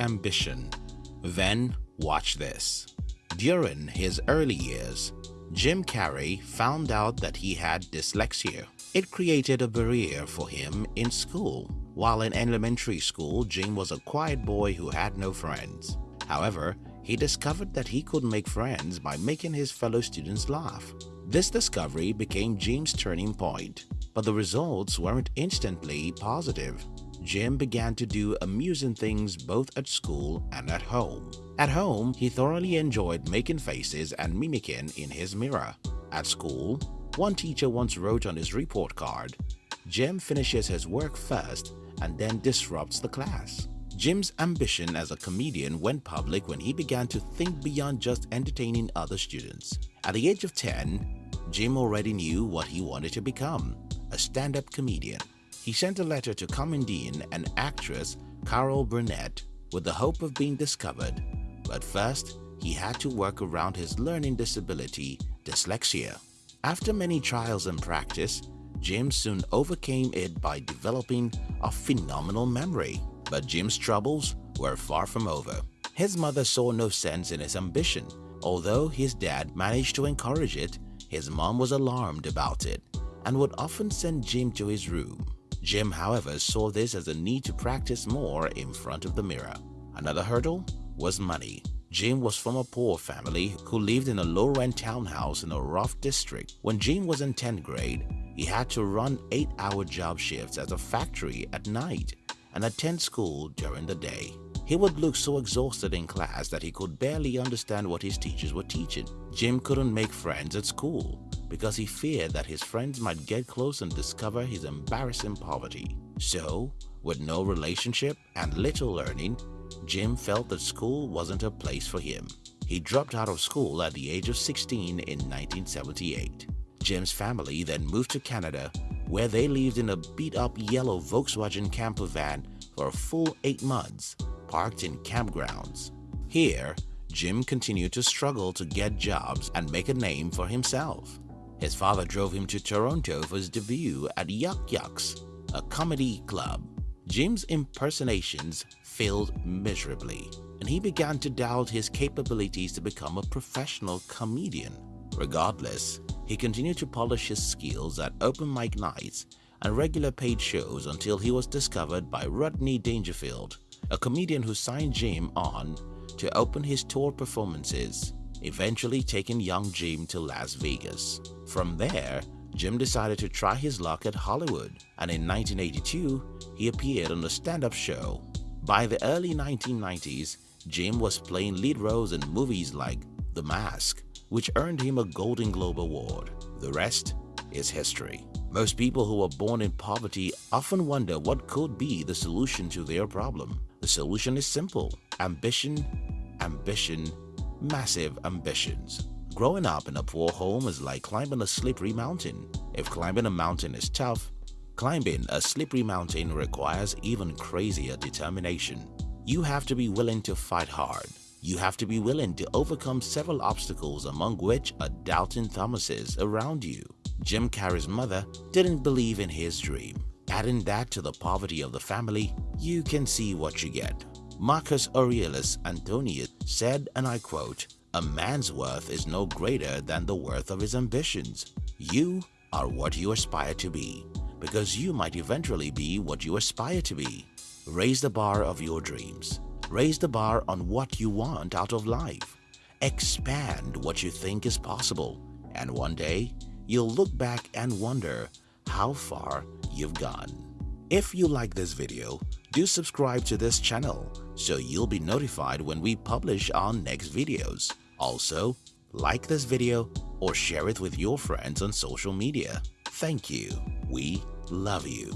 ambition. Then watch this. During his early years, Jim Carrey found out that he had dyslexia. It created a barrier for him in school. While in elementary school, Jim was a quiet boy who had no friends. However, he discovered that he could make friends by making his fellow students laugh. This discovery became Jim's turning point, but the results weren't instantly positive. Jim began to do amusing things both at school and at home. At home, he thoroughly enjoyed making faces and mimicking in his mirror. At school, one teacher once wrote on his report card, Jim finishes his work first and then disrupts the class. Jim's ambition as a comedian went public when he began to think beyond just entertaining other students. At the age of 10, Jim already knew what he wanted to become, a stand-up comedian. He sent a letter to comedian and actress Carol Burnett with the hope of being discovered, but first he had to work around his learning disability, dyslexia. After many trials and practice, Jim soon overcame it by developing a phenomenal memory. But Jim's troubles were far from over. His mother saw no sense in his ambition. Although his dad managed to encourage it, his mom was alarmed about it and would often send Jim to his room. Jim, however, saw this as a need to practice more in front of the mirror. Another hurdle was money. Jim was from a poor family who lived in a low-rent townhouse in a rough district. When Jim was in 10th grade, he had to run 8-hour job shifts at a factory at night and attend school during the day. He would look so exhausted in class that he could barely understand what his teachers were teaching. Jim couldn't make friends at school because he feared that his friends might get close and discover his embarrassing poverty. So, with no relationship and little learning, Jim felt that school wasn't a place for him. He dropped out of school at the age of 16 in 1978. Jim's family then moved to Canada where they lived in a beat-up yellow Volkswagen camper van for a full eight months, parked in campgrounds. Here, Jim continued to struggle to get jobs and make a name for himself. His father drove him to Toronto for his debut at Yuk Yuk's, a comedy club. Jim's impersonations failed miserably, and he began to doubt his capabilities to become a professional comedian. Regardless, he continued to polish his skills at open mic nights and regular paid shows until he was discovered by Rodney Dangerfield, a comedian who signed Jim on to open his tour performances, eventually taking young Jim to Las Vegas. From there, Jim decided to try his luck at Hollywood and in 1982, he appeared on a stand-up show. By the early 1990s, Jim was playing lead roles in movies like The Mask, which earned him a Golden Globe Award. The rest is history. Most people who are born in poverty often wonder what could be the solution to their problem. The solution is simple. Ambition, ambition, massive ambitions. Growing up in a poor home is like climbing a slippery mountain. If climbing a mountain is tough, climbing a slippery mountain requires even crazier determination. You have to be willing to fight hard, you have to be willing to overcome several obstacles among which are doubting Thomases around you. Jim Carrey's mother didn't believe in his dream. Adding that to the poverty of the family, you can see what you get. Marcus Aurelius Antonius said, and I quote, A man's worth is no greater than the worth of his ambitions. You are what you aspire to be, because you might eventually be what you aspire to be. Raise the bar of your dreams. Raise the bar on what you want out of life. Expand what you think is possible. And one day, you'll look back and wonder how far you've gone. If you like this video, do subscribe to this channel so you'll be notified when we publish our next videos. Also, like this video or share it with your friends on social media. Thank you. We love you.